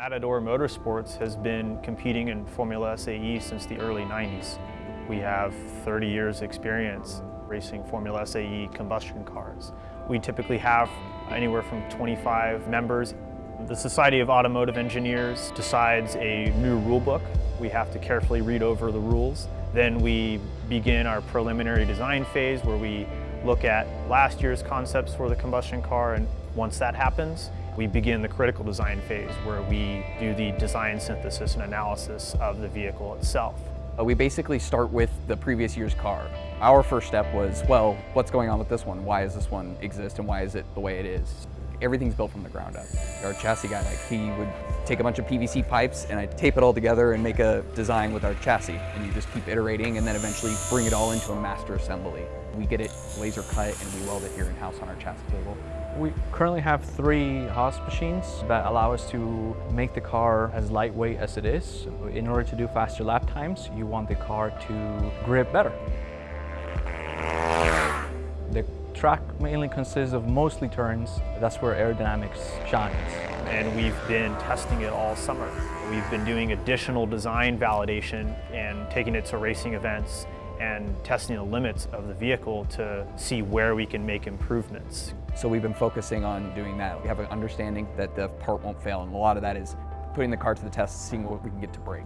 Matador Motorsports has been competing in Formula SAE since the early 90s. We have 30 years experience racing Formula SAE combustion cars. We typically have anywhere from 25 members. The Society of Automotive Engineers decides a new rule book. We have to carefully read over the rules. Then we begin our preliminary design phase where we look at last year's concepts for the combustion car and once that happens, we begin the critical design phase where we do the design synthesis and analysis of the vehicle itself. Uh, we basically start with the previous year's car. Our first step was, well, what's going on with this one? Why does this one exist and why is it the way it is? Everything's built from the ground up. Our chassis guy, like he would take a bunch of PVC pipes and I'd tape it all together and make a design with our chassis. And you just keep iterating and then eventually bring it all into a master assembly. We get it laser cut and we weld it here in-house on our chassis table. We currently have three Haas machines that allow us to make the car as lightweight as it is. In order to do faster lap times, you want the car to grip better. The track mainly consists of mostly turns. That's where aerodynamics shines. And we've been testing it all summer. We've been doing additional design validation and taking it to racing events and testing the limits of the vehicle to see where we can make improvements. So we've been focusing on doing that. We have an understanding that the part won't fail and a lot of that is putting the car to the test, seeing what we can get to break.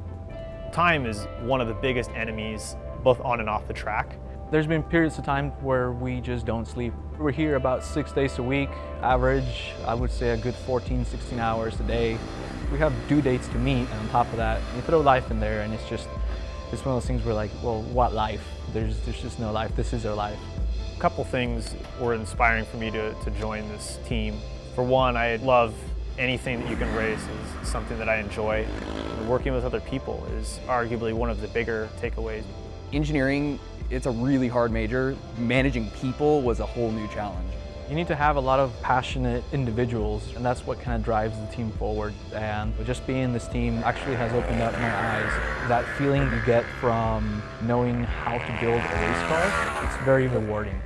Time is one of the biggest enemies both on and off the track. There's been periods of time where we just don't sleep. We're here about six days a week, average, I would say a good 14, 16 hours a day. We have due dates to meet, and on top of that, you throw life in there, and it's just, it's one of those things where like, well, what life? There's, there's just no life. This is our life. A couple things were inspiring for me to, to join this team. For one, I love anything that you can race is something that I enjoy. Working with other people is arguably one of the bigger takeaways. Engineering it's a really hard major. Managing people was a whole new challenge. You need to have a lot of passionate individuals and that's what kind of drives the team forward. And just being in this team actually has opened up my eyes. That feeling you get from knowing how to build a race car, it's very rewarding.